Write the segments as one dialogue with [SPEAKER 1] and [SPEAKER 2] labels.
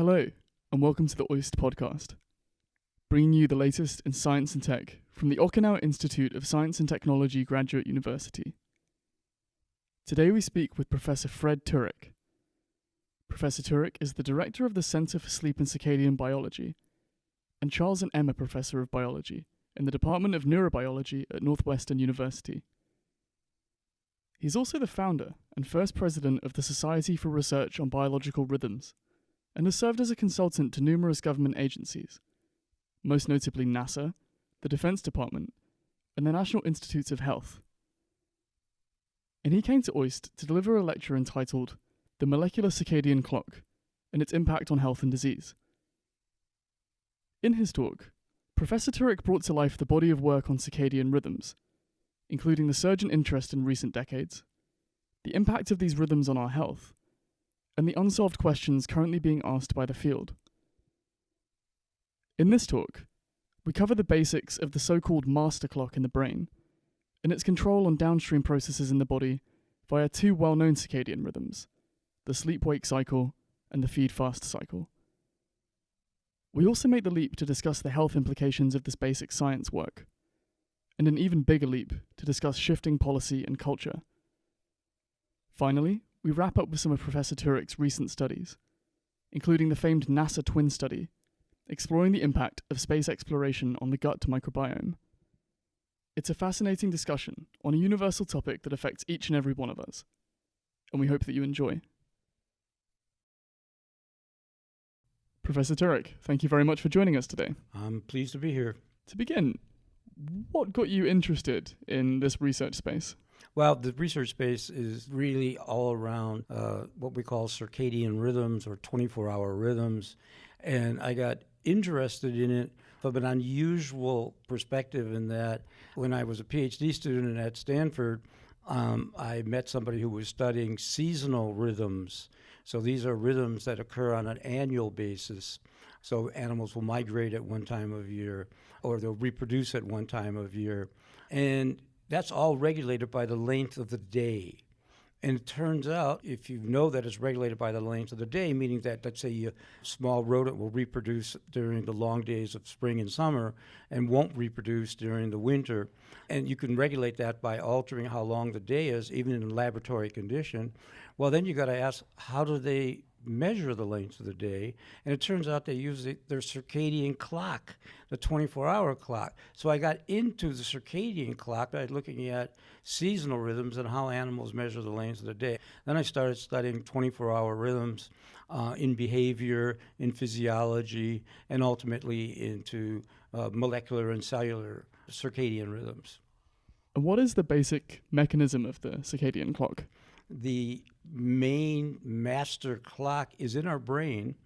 [SPEAKER 1] Hello, and welcome to the OIST podcast, bringing you the latest in science and tech from the Okinawa Institute of Science and Technology Graduate University. Today we speak with Professor Fred Turek. Professor Turek is the director of the Center for Sleep and Circadian Biology and Charles and Emma Professor of Biology in the Department of Neurobiology at Northwestern University. He's also the founder and first president of the Society for Research on Biological Rhythms and has served as a consultant to numerous government agencies, most notably NASA, the Defense Department, and the National Institutes of Health. And he came to OIST to deliver a lecture entitled The Molecular Circadian Clock and its Impact on Health and Disease. In his talk, Professor Turek brought to life the body of work on circadian rhythms, including the surge in interest in recent decades, the impact of these rhythms on our health, and the unsolved questions currently being asked by the field. In this talk, we cover the basics of the so called master clock in the brain and its control on downstream processes in the body via two well known circadian rhythms the sleep wake cycle and the feed fast cycle. We also make the leap to discuss the health implications of this basic science work, and an even bigger leap to discuss shifting policy and culture. Finally, we wrap up with some of Professor Turek's recent studies, including the famed NASA twin study, exploring the impact of space exploration on the gut microbiome. It's a fascinating discussion on a universal topic that affects each and every one of us, and we hope that you enjoy. Professor Turek, thank you very much for joining us today.
[SPEAKER 2] I'm pleased to be here.
[SPEAKER 1] To begin, what got you interested in this research space?
[SPEAKER 2] Well, the research space is really all around uh, what we call circadian rhythms or 24 hour rhythms. And I got interested in it from an unusual perspective in that when I was a PhD student at Stanford, um, I met somebody who was studying seasonal rhythms. So these are rhythms that occur on an annual basis. So animals will migrate at one time of year or they'll reproduce at one time of year. And that's all regulated by the length of the day. And it turns out, if you know that it's regulated by the length of the day, meaning that, let's say, a small rodent will reproduce during the long days of spring and summer and won't reproduce during the winter, and you can regulate that by altering how long the day is, even in a laboratory condition, well, then you've got to ask, how do they measure the length of the day, and it turns out they use the, their circadian clock, the 24-hour clock. So I got into the circadian clock by looking at seasonal rhythms and how animals measure the length of the day. Then I started studying 24-hour rhythms uh, in behavior, in physiology, and ultimately into uh, molecular and cellular circadian rhythms.
[SPEAKER 1] And what is the basic mechanism of the circadian clock?
[SPEAKER 2] The main master clock is in our brain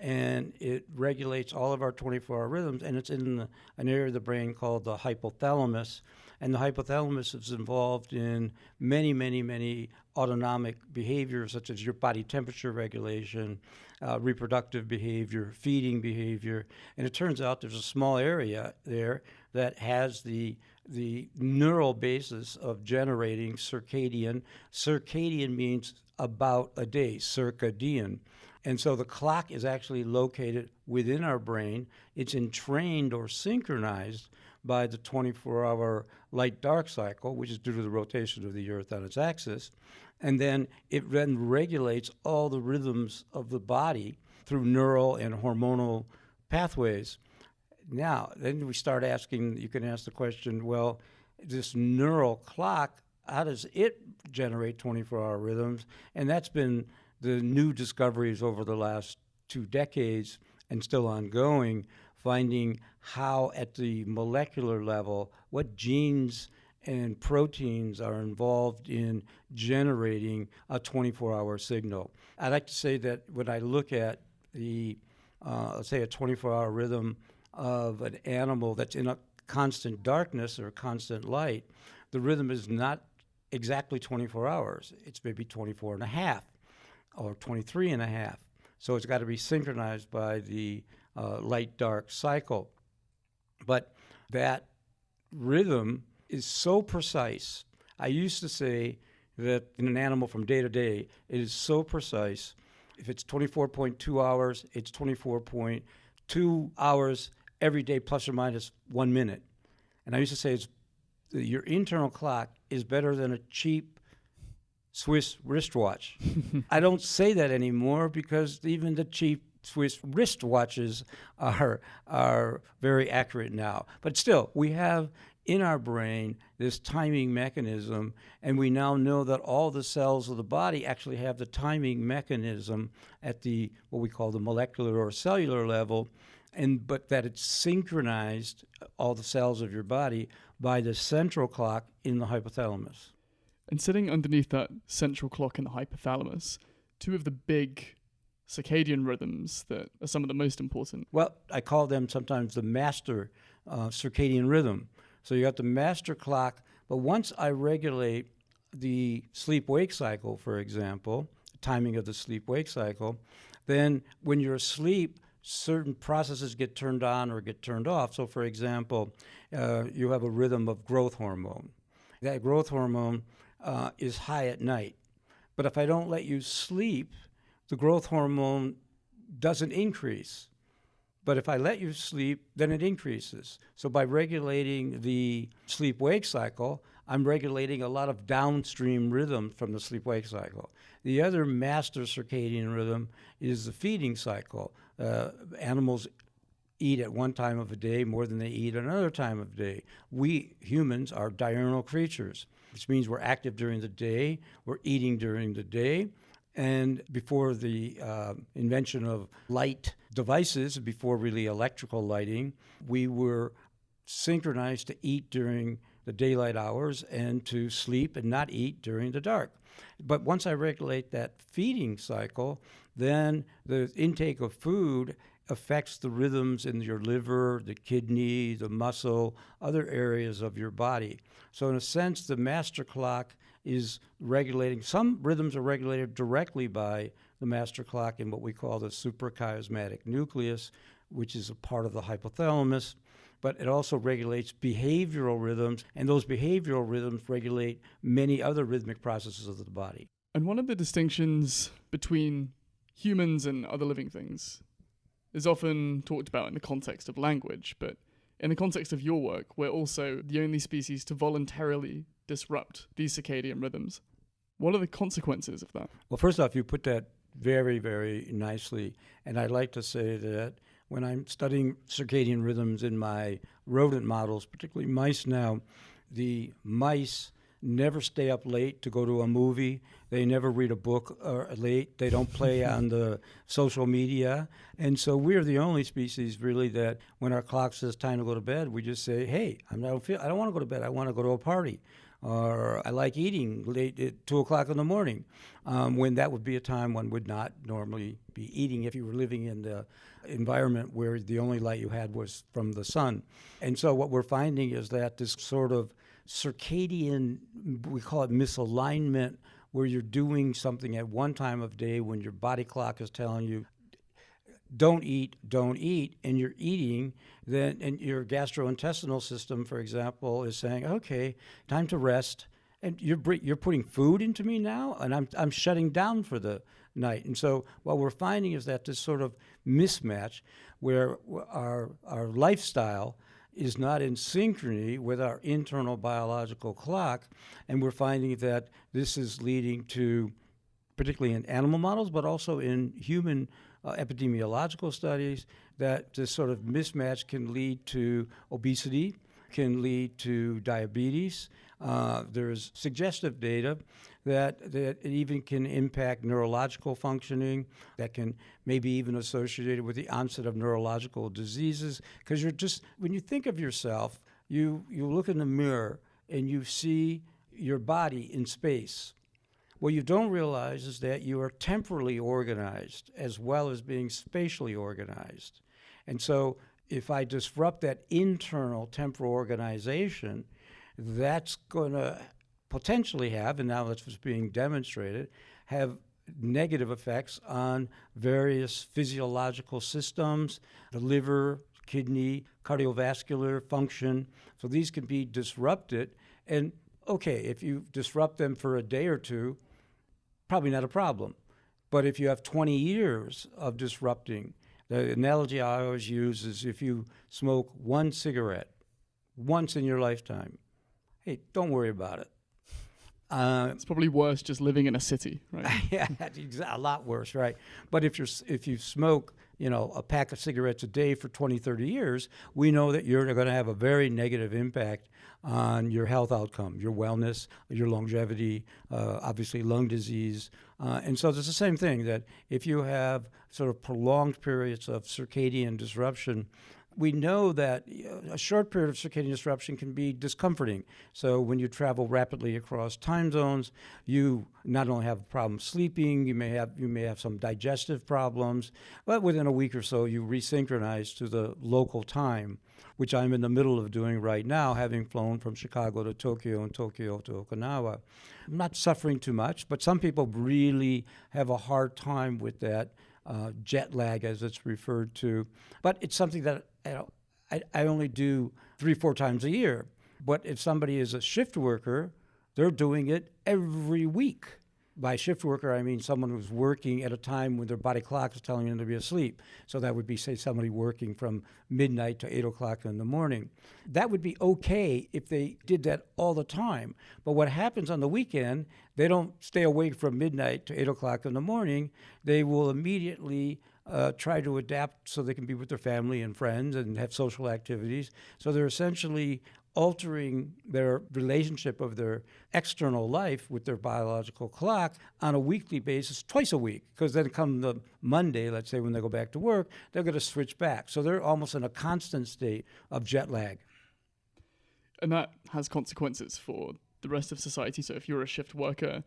[SPEAKER 2] and it regulates all of our 24 hour rhythms and it's in the, an area of the brain called the hypothalamus. And the hypothalamus is involved in many many many autonomic behaviors such as your body temperature regulation uh, reproductive behavior feeding behavior. And it turns out there's a small area there that has the the neural basis of generating circadian. Circadian means about a day, circadian. And so the clock is actually located within our brain. It's entrained or synchronized by the 24 hour light dark cycle, which is due to the rotation of the Earth on its axis. And then it then regulates all the rhythms of the body through neural and hormonal pathways. Now, then we start asking, you can ask the question, well, this neural clock, how does it generate 24 hour rhythms? And that's been the new discoveries over the last two decades and still ongoing, finding how at the molecular level, what genes and proteins are involved in generating a 24 hour signal. I like to say that when I look at the, uh, let's say, a 24 hour rhythm of an animal that's in a constant darkness or constant light, the rhythm is not exactly 24 hours. It's maybe 24 and a half or 23 and a half. So it's got to be synchronized by the uh, light dark cycle. But that rhythm is so precise. I used to say that in an animal from day to day, it is so precise If it's 24.2 hours, it's 24.2 hours every day plus or minus one minute. And I used to say it's your internal clock is better than a cheap Swiss wristwatch. I don't say that anymore because even the cheap Swiss wristwatches are are very accurate now. But still, we have in our brain this timing mechanism, and we now know that all the cells of the body actually have the timing mechanism at the what we call the molecular or cellular level, and but that it's synchronized all the cells of your body by the central clock in the hypothalamus.
[SPEAKER 1] And sitting underneath that central clock in the hypothalamus, two of the big circadian rhythms that are some of the most important.
[SPEAKER 2] Well, I call them sometimes the master uh, circadian rhythm. So you got the master clock, but once I regulate the sleep wake cycle, for example, timing of the sleep wake cycle, then when you're asleep, certain processes get turned on or get turned off. So, for example, uh, you have a rhythm of growth hormone. That growth hormone uh, is high at night. But if I don't let you sleep, the growth hormone doesn't increase. But if I let you sleep, then it increases. So by regulating the sleep wake cycle, I'm regulating a lot of downstream rhythm from the sleep wake cycle. The other master circadian rhythm is the feeding cycle. Uh, animals eat at one time of a day more than they eat at another time of day. We humans are diurnal creatures, which means we're active during the day, we're eating during the day, and before the uh, invention of light devices, before really electrical lighting, we were synchronized to eat during the daylight hours and to sleep and not eat during the dark. But once I regulate that feeding cycle, then the intake of food affects the rhythms in your liver, the kidney, the muscle, other areas of your body. So, in a sense, the master clock is regulating. Some rhythms are regulated directly by the master clock in what we call the suprachiasmatic nucleus, which is a part of the hypothalamus. But it also regulates behavioral rhythms, and those behavioral rhythms regulate many other rhythmic processes of the body.
[SPEAKER 1] And one of the distinctions between humans and other living things is often talked about in the context of language, but in the context of your work, we're also the only species to voluntarily disrupt these circadian rhythms. What are the consequences of that?
[SPEAKER 2] Well, first off, you put that very, very nicely. And I'd like to say that when I'm studying circadian rhythms in my rodent models, particularly mice now, the mice never stay up late to go to a movie. They never read a book uh, late. They don't play on the social media. And so we're the only species really that when our clock says time to go to bed, we just say, "Hey, I'm not feel I don't want to go to bed. I want to go to a party." Or I like eating late at two o'clock in the morning, um, when that would be a time one would not normally be eating if you were living in the environment where the only light you had was from the sun. And so what we're finding is that this sort of circadian, we call it misalignment, where you're doing something at one time of day when your body clock is telling you, don't eat, don't eat, and you're eating, then and your gastrointestinal system, for example, is saying, okay, time to rest, and you're you're putting food into me now, and I'm I'm shutting down for the night. And so what we're finding is that this sort of mismatch, where our our lifestyle is not in synchrony with our internal biological clock. And we're finding that this is leading to, particularly in animal models, but also in human uh, epidemiological studies, that this sort of mismatch can lead to obesity, can lead to diabetes. Uh, there's suggestive data that, that it even can impact neurological functioning, that can maybe even associated with the onset of neurological diseases. Because you're just, when you think of yourself, you, you look in the mirror and you see your body in space. What you don't realize is that you are temporally organized as well as being spatially organized. And so if I disrupt that internal temporal organization, that's going to potentially have, and now that's what's being demonstrated, have negative effects on various physiological systems, the liver, kidney, cardiovascular function. So these can be disrupted. And okay, if you disrupt them for a day or two, probably not a problem. But if you have 20 years of disrupting, the analogy I always use is if you smoke one cigarette once in your lifetime, hey, don't worry about it.
[SPEAKER 1] Uh, it's probably worse just living in a city, right?
[SPEAKER 2] yeah, a lot worse, right? But if you're if you smoke, you know, a pack of cigarettes a day for 20, 30 years, we know that you're going to have a very negative impact on your health outcome, your wellness, your longevity, uh, obviously lung disease. Uh, and so it's the same thing that if you have sort of prolonged periods of circadian disruption, we know that a short period of circadian disruption can be discomforting. So when you travel rapidly across time zones, you not only have a problem sleeping, you may have you may have some digestive problems, but within a week or so you resynchronize to the local time, which I'm in the middle of doing right now, having flown from Chicago to Tokyo and Tokyo to Okinawa. I'm not suffering too much, but some people really have a hard time with that uh, jet lag, as it's referred to. But it's something that you know, I, I only do three, four times a year. But if somebody is a shift worker, they're doing it every week. By shift worker, I mean someone who's working at a time when their body clock is telling them to be asleep. So that would be, say, somebody working from midnight to 8 o'clock in the morning. That would be okay if they did that all the time. But what happens on the weekend, they don't stay awake from midnight to 8 o'clock in the morning. They will immediately uh, try to adapt so they can be with their family and friends and have social activities. So they're essentially altering their relationship of their external life with their biological clock on a weekly basis, twice a week. Because then come the Monday, let's say when they go back to work, they're going to switch back. So they're almost in a constant state of jet lag.
[SPEAKER 1] And that has consequences for the rest of society. So if you're a shift worker,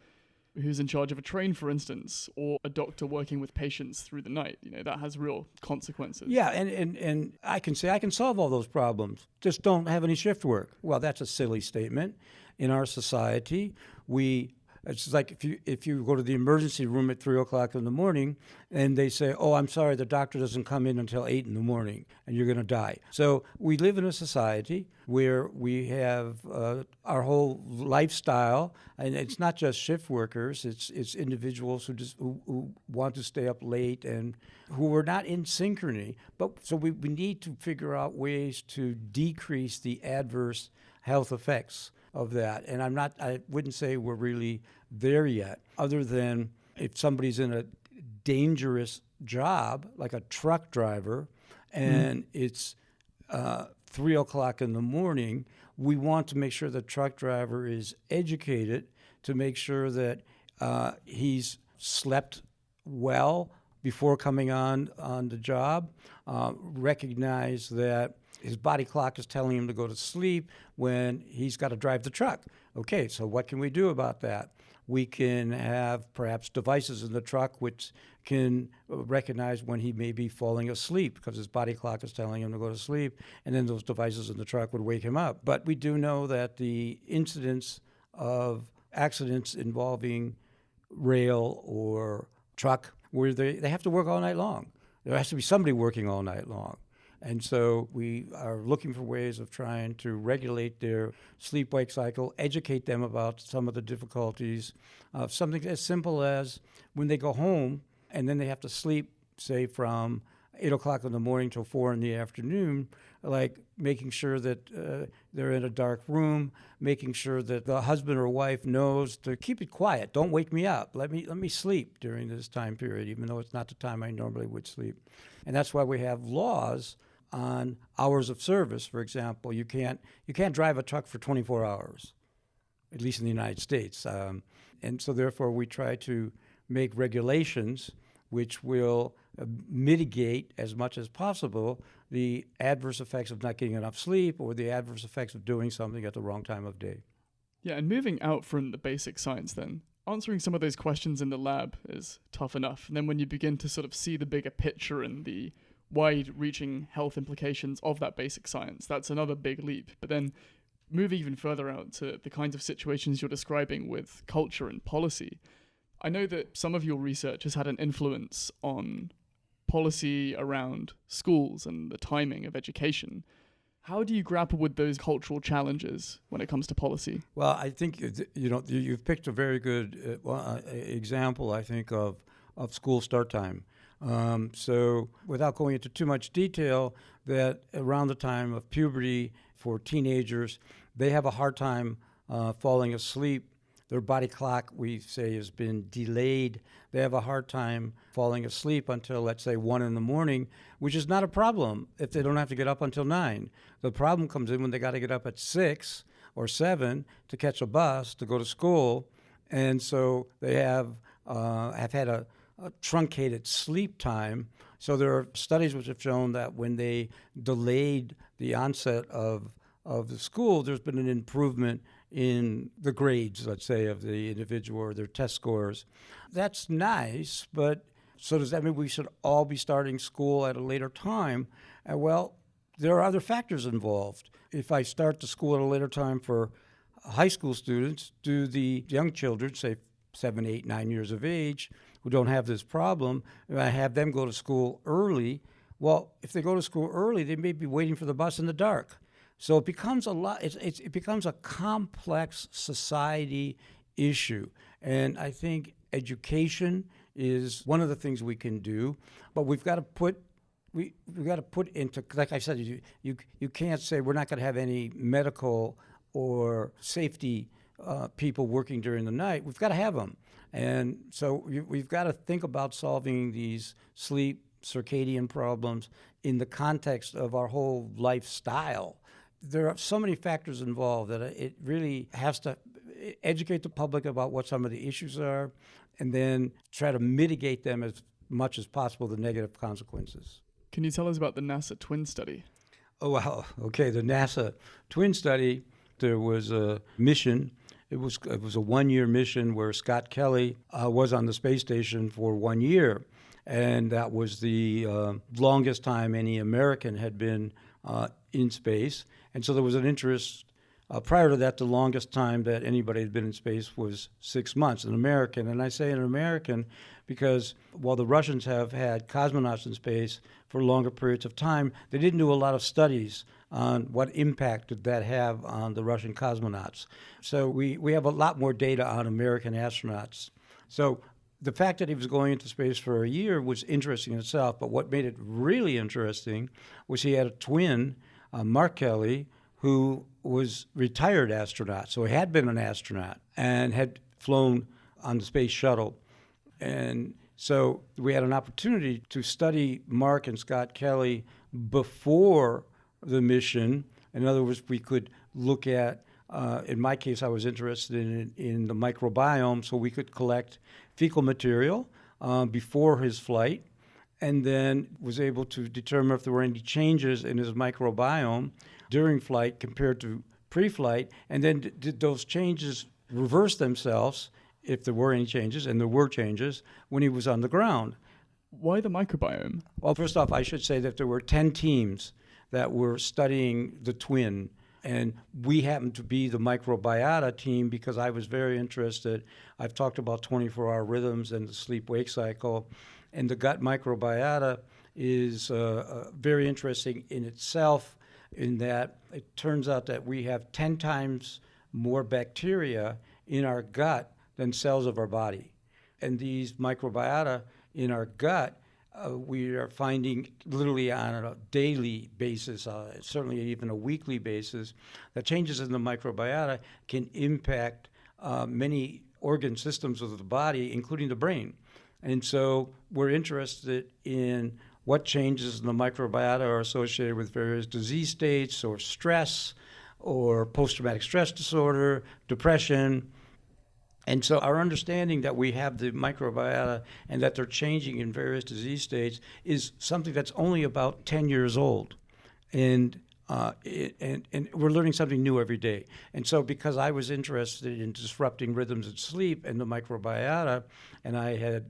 [SPEAKER 1] who's in charge of a train, for instance, or a doctor working with patients through the night. You know, that has real consequences.
[SPEAKER 2] Yeah, and, and, and I can say I can solve all those problems. Just don't have any shift work. Well, that's a silly statement. In our society, we it's like if you if you go to the emergency room at three o'clock in the morning, and they say, "Oh, I'm sorry, the doctor doesn't come in until eight in the morning, and you're going to die." So we live in a society where we have uh, our whole lifestyle, and it's not just shift workers; it's it's individuals who just who, who want to stay up late and who are not in synchrony. But so we, we need to figure out ways to decrease the adverse health effects of that. And I'm not, I wouldn't say we're really there yet, other than if somebody's in a dangerous job, like a truck driver, and mm. it's uh, three o'clock in the morning, we want to make sure the truck driver is educated to make sure that uh, he's slept well before coming on on the job. Uh, recognize that his body clock is telling him to go to sleep when he's got to drive the truck. Okay, so what can we do about that? We can have perhaps devices in the truck which can recognize when he may be falling asleep because his body clock is telling him to go to sleep, and then those devices in the truck would wake him up. But we do know that the incidence of accidents involving rail or truck where they, they have to work all night long. There has to be somebody working all night long. And so we are looking for ways of trying to regulate their sleep wake cycle, educate them about some of the difficulties of something as simple as when they go home and then they have to sleep, say, from 8 o'clock in the morning till 4 in the afternoon, like making sure that uh, they're in a dark room, making sure that the husband or wife knows to keep it quiet. Don't wake me up. Let me, let me sleep during this time period, even though it's not the time I normally would sleep. And that's why we have laws on hours of service. For example, you can't you can't drive a truck for 24 hours, at least in the United States. Um, and so, therefore, we try to make regulations which will uh, mitigate as much as possible the adverse effects of not getting enough sleep or the adverse effects of doing something at the wrong time of day.
[SPEAKER 1] Yeah, and moving out from the basic science, then answering some of those questions in the lab is tough enough. And then when you begin to sort of see the bigger picture and the wide reaching health implications of that basic science. That's another big leap. But then move even further out to the kinds of situations you're describing with culture and policy. I know that some of your research has had an influence on policy around schools and the timing of education. How do you grapple with those cultural challenges when it comes to policy?
[SPEAKER 2] Well, I think you know you've picked a very good uh, uh, example. I think of of school start time. Um, so, without going into too much detail, that around the time of puberty for teenagers, they have a hard time uh, falling asleep. Their body clock, we say, has been delayed. They have a hard time falling asleep until, let's say, one in the morning, which is not a problem if they don't have to get up until nine. The problem comes in when they got to get up at six or seven to catch a bus to go to school, and so they have uh, have had a, a truncated sleep time. So there are studies which have shown that when they delayed the onset of of the school, there's been an improvement in the grades, let's say, of the individual or their test scores. That's nice, but so does that mean we should all be starting school at a later time? Uh, well, there are other factors involved. If I start the school at a later time for high school students, do the young children, say seven, eight, nine years of age, who don't have this problem, and I have them go to school early. Well, if they go to school early, they may be waiting for the bus in the dark. So it becomes a lot. It's, it's, it becomes a complex society issue, and I think education is one of the things we can do. But we've got to put we we got to put into like I said, you you you can't say we're not going to have any medical or safety uh, people working during the night. We've got to have them, and so we've got to think about solving these sleep circadian problems in the context of our whole lifestyle there are so many factors involved that it really has to educate the public about what some of the issues are and then try to mitigate them as much as possible, the negative consequences.
[SPEAKER 1] Can you tell us about the NASA twin study?
[SPEAKER 2] Oh, wow. Okay, the NASA twin study, there was a mission. It was, it was a one year mission where Scott Kelly uh, was on the space station for one year. And that was the uh, longest time any American had been uh, in space. And so there was an interest. Uh, prior to that, the longest time that anybody had been in space was six months, an American. And I say an American because while the Russians have had cosmonauts in space for longer periods of time, they didn't do a lot of studies on what impact did that have on the Russian cosmonauts. So we, we have a lot more data on American astronauts. So the fact that he was going into space for a year was interesting in itself, but what made it really interesting was he had a twin, uh, Mark Kelly, who was retired astronaut. So he had been an astronaut and had flown on the space shuttle. And so we had an opportunity to study Mark and Scott Kelly before the mission. In other words, we could look at uh, in my case, I was interested in, in the microbiome, so we could collect fecal material uh, before his flight and then was able to determine if there were any changes in his microbiome during flight compared to pre-flight, and then did those changes reverse themselves if there were any changes, and there were changes when he was on the ground.
[SPEAKER 1] Why the microbiome?
[SPEAKER 2] Well, first off, I should say that there were 10 teams that were studying the twin and we happened to be the microbiota team because I was very interested. I've talked about 24 hour rhythms and the sleep wake cycle. And the gut microbiota is uh, uh, very interesting in itself, in that it turns out that we have 10 times more bacteria in our gut than cells of our body. And these microbiota in our gut uh, we are finding literally on a daily basis, uh, certainly even a weekly basis, that changes in the microbiota can impact uh, many organ systems of the body, including the brain. And so we're interested in what changes in the microbiota are associated with various disease states or stress or post traumatic stress disorder, depression, and so our understanding that we have the microbiota and that they're changing in various disease states is something that's only about 10 years old. And uh, it, and, and we're learning something new every day. And so, because I was interested in disrupting rhythms of sleep and the microbiota, and I had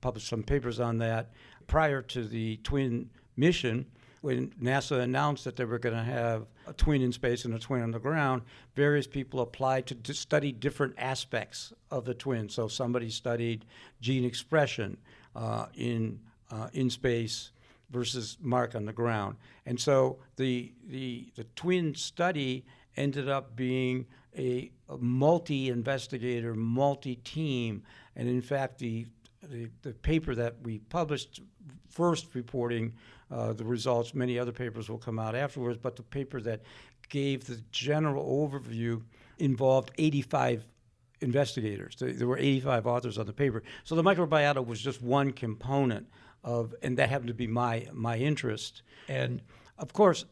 [SPEAKER 2] published some papers on that prior to the twin mission, when NASA announced that they were going to have a twin in space and a twin on the ground, various people applied to study different aspects of the twin. So somebody studied gene expression uh, in uh, in space versus Mark on the ground, and so the the the twin study ended up being a, a multi-investigator, multi-team, and in fact the the, the paper that we published first reporting uh, the results. Many other papers will come out afterwards, but the paper that gave the general overview involved 85 investigators. There were 85 authors on the paper. So the microbiota was just one component of, and that happened to be my my interest. And of course,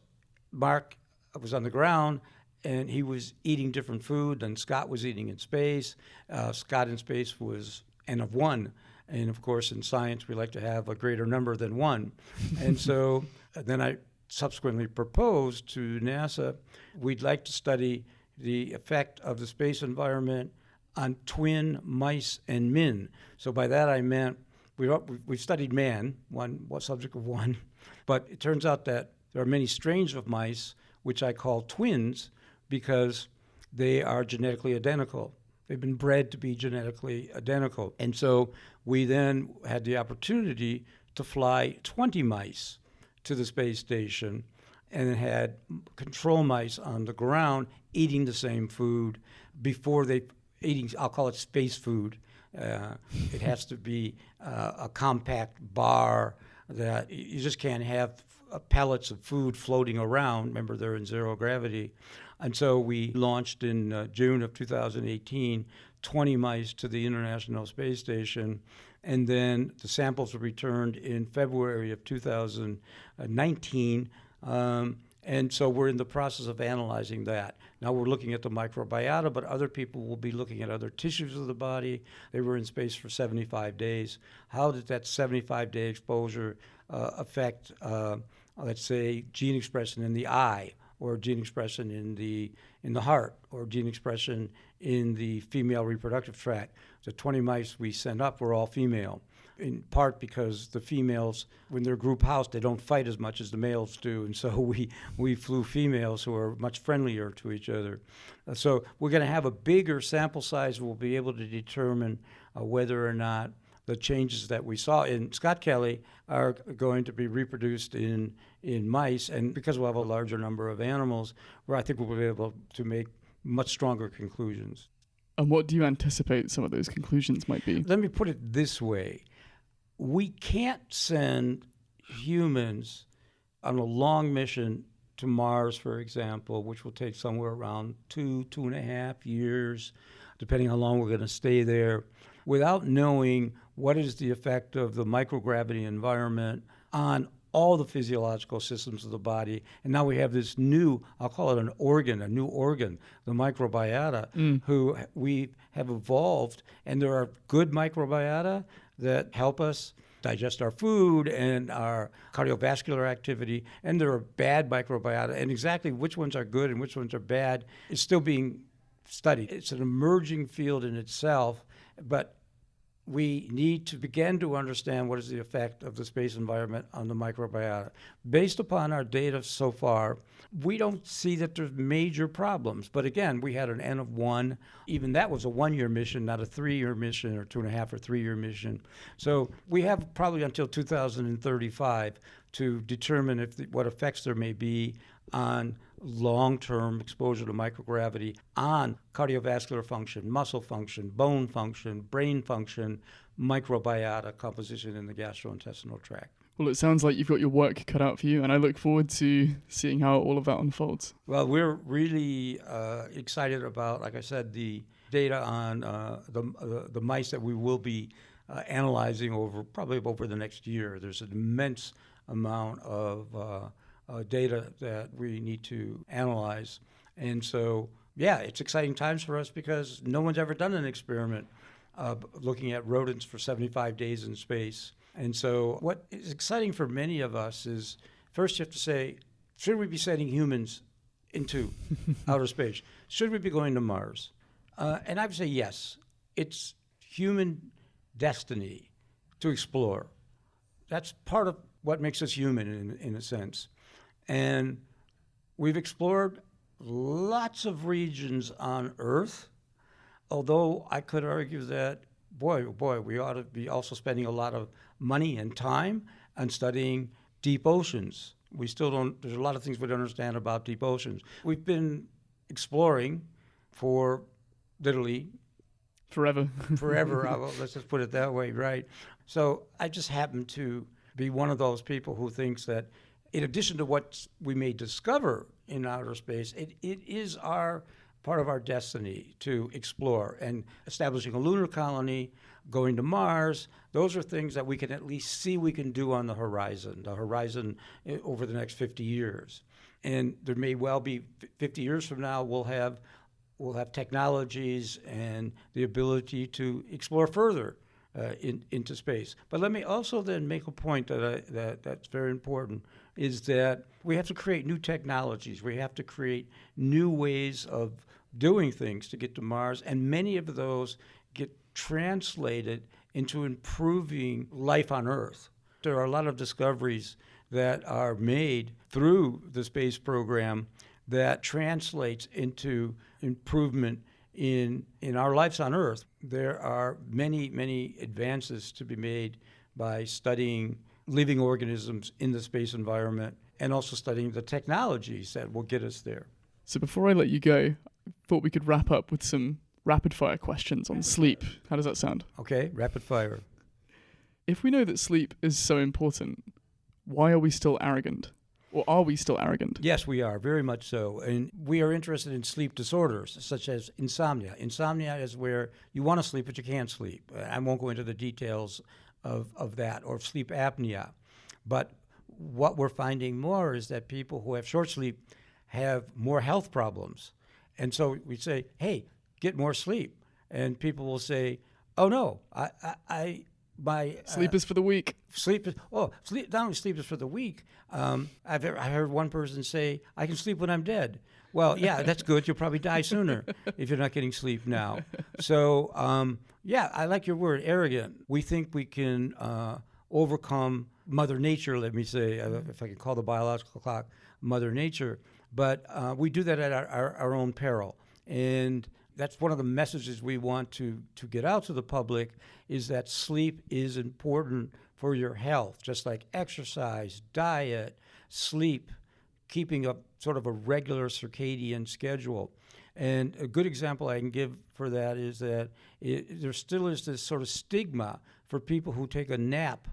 [SPEAKER 2] Mark was on the ground and he was eating different food than Scott was eating in space. Uh, Scott in space was N of one. And of course, in science, we like to have a greater number than one. and so uh, then I subsequently proposed to NASA we'd like to study the effect of the space environment on twin mice and men. So by that I meant we we studied man, one subject of one, but it turns out that there are many strains of mice which I call twins because they are genetically identical. They've been bred to be genetically identical. And so we then had the opportunity to fly 20 mice to the space station and had control mice on the ground eating the same food before they eating I'll call it space food. Uh, it has to be uh, a compact bar that you just can't have uh, pellets of food floating around. Remember, they're in zero gravity. And so we launched in uh, June of 2018 20 mice to the International Space Station. And then the samples were returned in February of 2019. Um, and so we're in the process of analyzing that. Now we're looking at the microbiota, but other people will be looking at other tissues of the body. They were in space for 75 days. How did that 75 day exposure uh, affect, uh, let's say, gene expression in the eye? Or gene expression in the in the heart or gene expression in the female reproductive tract. The 20 mice we sent up were all female, in part because the females, when they're group housed, they don't fight as much as the males do, and so we we flew females who are much friendlier to each other. Uh, so we're going to have a bigger sample size. We'll be able to determine uh, whether or not the changes that we saw in Scott Kelly are going to be reproduced in in mice, and because we'll have a larger number of animals, where I think we'll be able to make much stronger conclusions.
[SPEAKER 1] And what do you anticipate some of those conclusions might be?
[SPEAKER 2] Let me put it this way: we can't send humans on a long mission to Mars, for example, which will take somewhere around two, two and a half years, depending how long we're going to stay there, without knowing what is the effect of the microgravity environment on all the physiological systems of the body. And now we have this new, I'll call it an organ, a new organ, the microbiota, mm. who we have evolved. And there are good microbiota that help us digest our food and our cardiovascular activity. And there are bad microbiota. And exactly which ones are good and which ones are bad is still being studied. It's an emerging field in itself, but we need to begin to understand what is the effect of the space environment on the microbiota. Based upon our data so far, we don't see that there's major problems. But again, we had an N of one. Even that was a one year mission, not a three year mission or two and a half or three year mission. So we have probably until 2035 to determine if the, what effects there may be on long term exposure to microgravity on cardiovascular function, muscle function, bone function, brain function, microbiota composition in the gastrointestinal tract.
[SPEAKER 1] Well, it sounds like you've got your work cut out for you, and I look forward to seeing how all of that unfolds.
[SPEAKER 2] Well, we're really uh, excited about, like I said, the data on uh, the, uh, the mice that we will be uh, analyzing over probably over the next year. There's an immense amount of uh, data that we need to analyze. And so, yeah, it's exciting times for us because no one's ever done an experiment uh, looking at rodents for 75 days in space. And so, what is exciting for many of us is first you have to say, should we be sending humans into outer space? Should we be going to Mars? Uh, and I would say yes. It's human destiny to explore. That's part of what makes us human, in, in a sense. And we've explored lots of regions on Earth, although I could argue that, boy, oh boy, we ought to be also spending a lot of money and time on studying deep oceans. We still don't, there's a lot of things we don't understand about deep oceans. We've been exploring for literally
[SPEAKER 1] Forever.
[SPEAKER 2] forever. let's just put it that way, right? So I just happen to be one of those people who thinks that, in addition to what we may discover in outer space, it, it is our part of our destiny to explore and establishing a lunar colony, going to Mars. Those are things that we can at least see we can do on the horizon, the horizon eh, over the next 50 years. And there may well be 50 years from now, we'll have we'll have technologies and the ability to explore further uh, in, into space. But let me also then make a point that, I, that that's very important is that we have to create new technologies. We have to create new ways of doing things to get to Mars, and many of those get translated into improving life on Earth. There are a lot of discoveries that are made through the space program that translates into improvement in in our lives on Earth. There are many many advances to be made by studying living organisms in the space environment and also studying the technologies that will get us there.
[SPEAKER 1] So before I let you go, I thought we could wrap up with some rapid fire questions on sleep. How does that sound?
[SPEAKER 2] Okay, rapid fire.
[SPEAKER 1] If we know that sleep is so important, why are we still arrogant? Or are we still arrogant?
[SPEAKER 2] Yes, we are, very much so. And we are interested in sleep disorders, such as insomnia. Insomnia is where you want to sleep, but you can't sleep. I won't go into the details of, of that, or sleep apnea. But what we're finding more is that people who have short sleep have more health problems. And so we say, hey, get more sleep. And people will say, oh, no, I, I, I my
[SPEAKER 1] Sleep is for the weak.
[SPEAKER 2] sleep is oh sleep not only sleep is for the weak um, I've I heard one person say I can sleep when I'm dead. Well yeah that's good. You'll probably die sooner if you're not getting sleep now. So um, yeah I like your word arrogant. We think we can uh, overcome mother nature let me say uh, if I can call the biological clock mother nature. But uh, we do that at our, our, our own peril. And that's one of the messages we want to, to get out to the public is that sleep is important for your health, just like exercise, diet, sleep, keeping up sort of a regular circadian schedule. And a good example I can give for that is that it, there still is this sort of stigma for people who take a nap.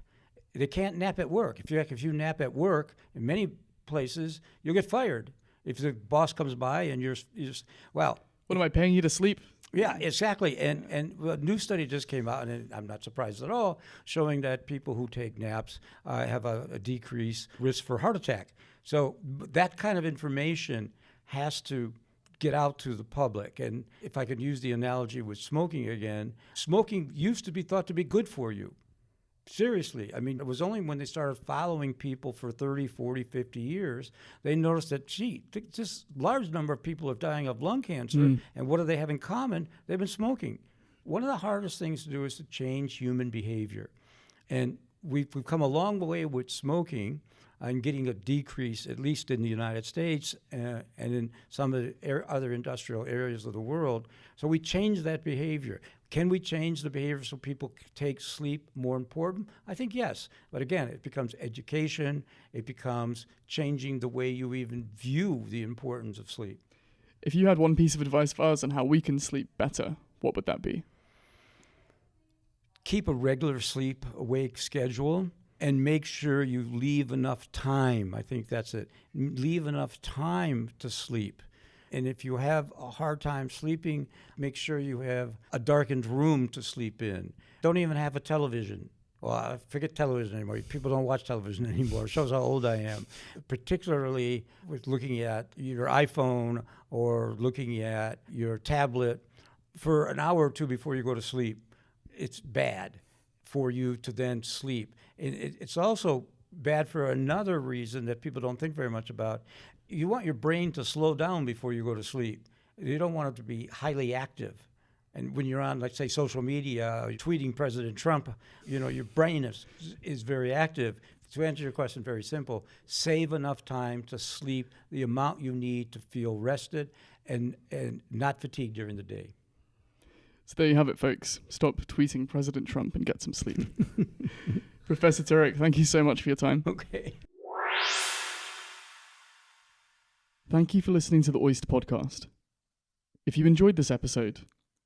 [SPEAKER 2] They can't nap at work. If you if you nap at work, in many places, you'll get fired. If the boss comes by and you're, you're well,
[SPEAKER 1] What am I paying you to sleep?
[SPEAKER 2] yeah, exactly. And and a new study just came out, and I'm not surprised at all, showing that people who take naps uh, have a, a decreased risk for heart attack. So that kind of information has to get out to the public. And if I could use the analogy with smoking again, smoking used to be thought to be good for you. Seriously. I mean, it was only when they started following people for 30, 40, 50 years, they noticed that, gee, th- this large number of people are dying of lung cancer. Mm. And what do they have in common? They've been smoking. One of the hardest things to do is to change human behavior. And we've, we've come a long way with smoking and getting a decrease, at least in the United States uh, and in some of the other industrial areas of the world. So we change that behavior. Can we change the behavior so people take sleep more important? I think yes. But again, it becomes education, it becomes changing the way you even view the importance of sleep.
[SPEAKER 1] If you had one piece of advice for us on how we can sleep better, what would that be?
[SPEAKER 2] keep a regular sleep awake schedule and make sure you leave enough time. I think that's it. Leave enough time to sleep. And if you have a hard time sleeping, make sure you have a darkened room to sleep in. Don't even have a television. Well, I forget television anymore. People don't watch television anymore. It shows how old I am. Particularly with looking at your iPhone or looking at your tablet for an hour or two before you go to sleep it's bad for you to then sleep. It, it, it's also bad for another reason that people don't think very much about. You want your brain to slow down before you go to sleep. You don't want it to be highly active. And when you're on, let's say, social media, or tweeting President Trump, you know, your brain is, is very active. To answer your question, very simple save enough time to sleep the amount you need to feel rested and, and not fatigued during the day.
[SPEAKER 1] So there you have it, folks. Stop tweeting President Trump and get some sleep. Professor Turek, thank you so much for your time.
[SPEAKER 2] Okay.
[SPEAKER 1] Thank you for listening to the OIST Podcast. If you enjoyed this episode,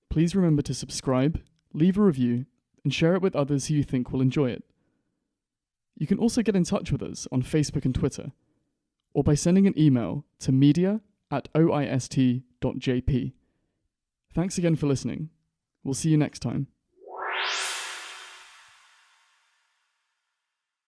[SPEAKER 1] please remember to subscribe, leave a review, and share it with others who you think will enjoy it. You can also get in touch with us on Facebook and Twitter, or by sending an email to media at oist.jp. Thanks again for listening. We'll see you next time.